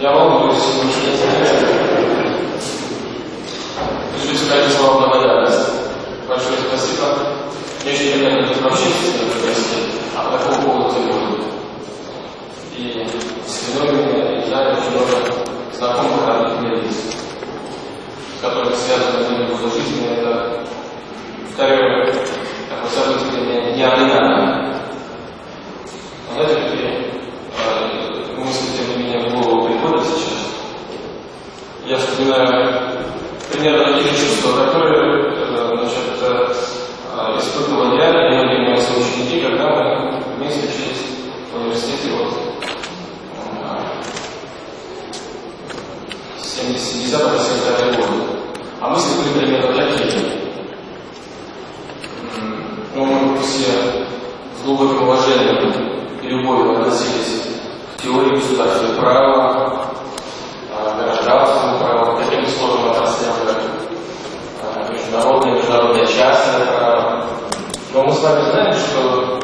Я волнуюсь, не знаю. Хочу сказать слова благодарности. Большое спасибо. Я еще никогда не пообщался с университете, а по такому поводу телефона. И с феноменами, знаю очень много знакомых родных лиц, с которыми связаны мои годы жизни. Это, второе, такое событие неординарное. Знаете, какие э, мысли, тем не менее, в голову приходят сейчас? Я вспоминаю чувства, которые э, значит, э, испытывал я и многие мои соученики, когда мы вместе учились в университете вот, э, 70-70 года. А мысли были примерно такие. Ну, мы все с глубоким уважением и любовью относились к теории государственного права, Вами знаем, что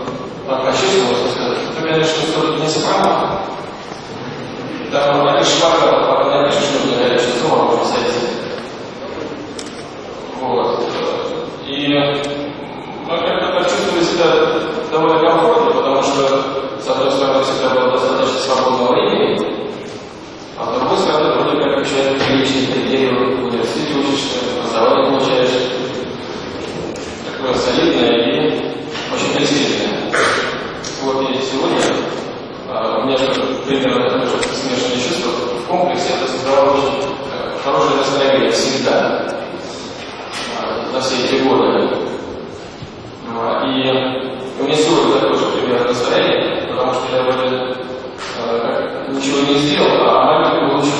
по-честному сказать, например, что все не справа, там на шпага, пока напишешь, нужно горячее слово, можно сойти. Вот. И мы как-то почувствовали себя довольно комфортно, потому что, с одной стороны, всегда было достаточно свободного времени, а с другой стороны, вроде как человек приличный критерий в университете учишься, образование получаешь, такое солидное и очень престижное. Вот и сегодня а, у меня примерно такое же смешанное чувство в комплексе, это создавало очень а, хорошее настроение всегда, а, за все эти годы. А, и у меня сегодня такое же примерно настроение, потому что я вроде а, ничего не сделал, а маленький получил.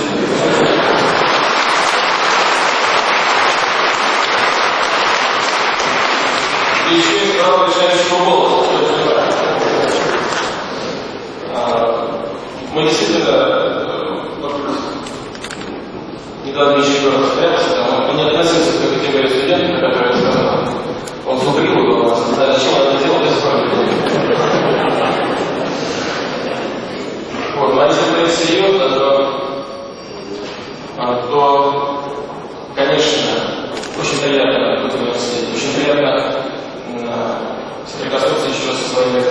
И еще и второго решающего голоса, Мы действительно э, вот, недавно еще раз встречались, там, мы не относимся к категории студентов, которые сказали, он зубрил у нас, да, зачем он это делал, без Вот, но если говорить серьезно, то, а, то, конечно, очень приятно быть в университете, очень приятно а, соприкоснуться еще со своими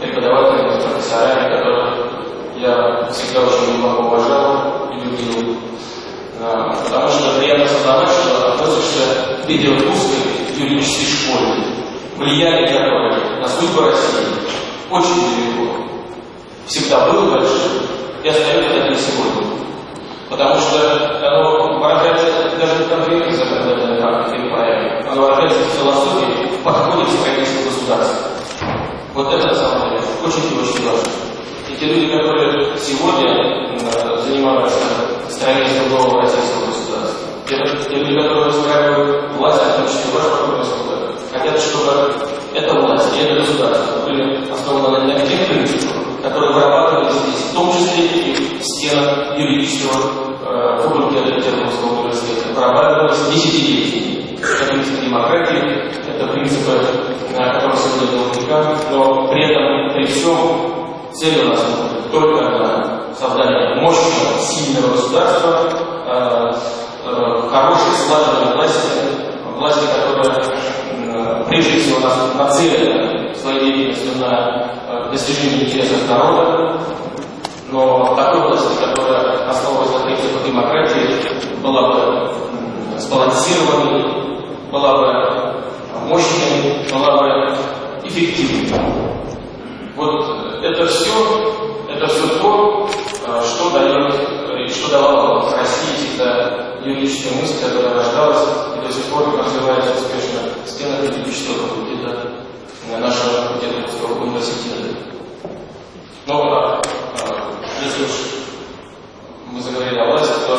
преподавателями, профессорами, которых я всегда очень глубоко уважал и любил. А, потому что приятно осознавать, что виде русской юридической школе, влияние которой на судьбу России очень велико всегда было большим и остается таким сегодня. Потому что оно выражается даже не конкретно законодательной практикой или правилами, оно выражается в философии, в подходе к строительству государства. Вот это на самом деле очень и очень важно. И те люди, которые сегодня занимаются строительством нового российского государства, те, те люди, которые устраивают власть, в том числе ваш покойный хотят, чтобы эта власть и это государство были основаны на тех принципах, которые вырабатывались здесь, в том числе и юридического э, факультета Петербургского университета, вырабатывались десятилетиями. Это принципы демократии, это принципы, на которых сегодня века, но при этом, при всем, цель у нас только одна – создание мощного, сильного государства, э, э, хорошей, слаженной власти, власти, которая э, прежде всего нас нацелена своей деятельностью на э, достижение интересов народа, но такой власти, которая основывалась на принципах демократии, была бы сбалансированной, была бы мощной, была бы эффективной. Вот это все, это все то, что дает, и что давало России всегда юридическая мысль, которая рождалась и до сих пор развивается успешно в стенах юридического факультета нашего Петербургского университета. Но если уж мы заговорили о власти, то,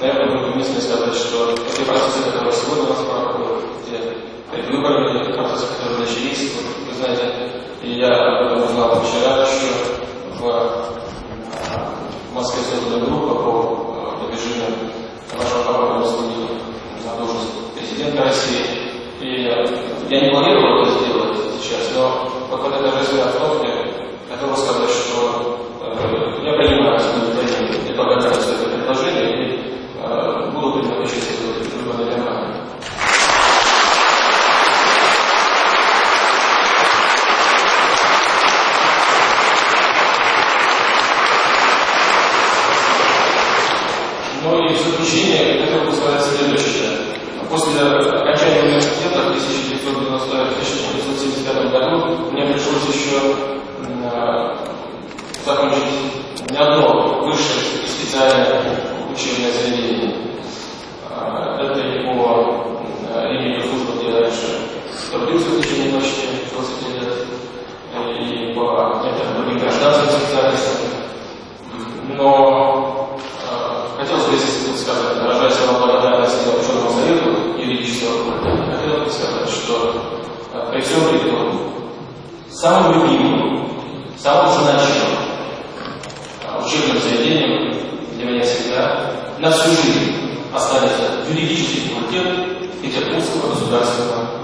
наверное, будет уместно сказать, что те процессы, которые сегодня у нас проходят, те предвыборные процессы, которые начались, вот, вы знаете, и я об этом узнал вчера еще в Москве создана группа по продвижению нашего покойного слуги на должность президента России. И я не планировал это сделать сейчас, но вот понимаю, что не благодарен за это предложение и буду принимать участие в выборной кампании. Ну и в заключение следующее. После окончания университета в 1975 году мне пришлось еще э, закончить и благодарность высшее и специальное учебное заведение. А, это его линия службы, где раньше трудился в течение почти 20 лет, и по некоторым другим гражданским специальностям. Но э, хотелось бы здесь сказать, выражая свою благодарность ученому совету юридического, хотелось бы сказать, что при всем при том, самым любимым, самым значимым учебным заведением для меня всегда на всю жизнь останется юридический факультет Петербургского государственного